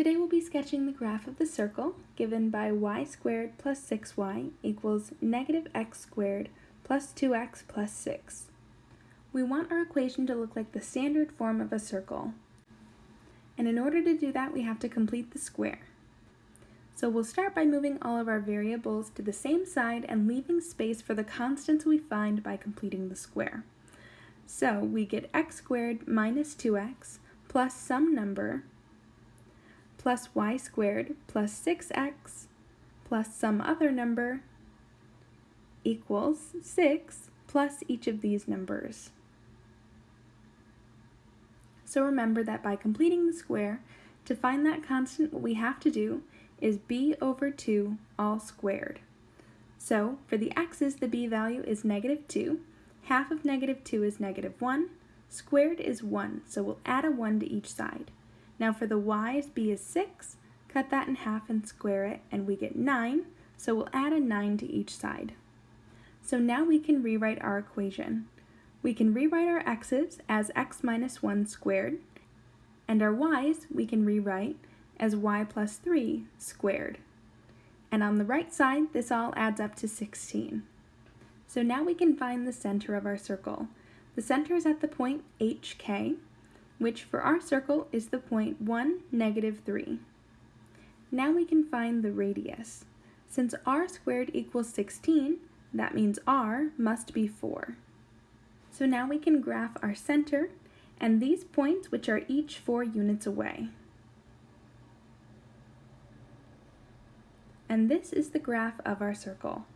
Today we'll be sketching the graph of the circle given by y squared plus 6y equals negative x squared plus 2x plus 6. We want our equation to look like the standard form of a circle. And in order to do that, we have to complete the square. So we'll start by moving all of our variables to the same side and leaving space for the constants we find by completing the square. So we get x squared minus 2x plus some number plus y squared plus 6x plus some other number equals 6 plus each of these numbers. So remember that by completing the square, to find that constant what we have to do is b over 2 all squared. So for the x's the b value is negative 2, half of negative 2 is negative 1, squared is 1, so we'll add a 1 to each side. Now for the y's, b is 6, cut that in half and square it, and we get 9, so we'll add a 9 to each side. So now we can rewrite our equation. We can rewrite our x's as x minus 1 squared, and our y's we can rewrite as y plus 3 squared. And on the right side, this all adds up to 16. So now we can find the center of our circle. The center is at the point hk, which for our circle is the point 1, negative 3. Now we can find the radius. Since r squared equals 16, that means r must be 4. So now we can graph our center and these points which are each 4 units away. And this is the graph of our circle.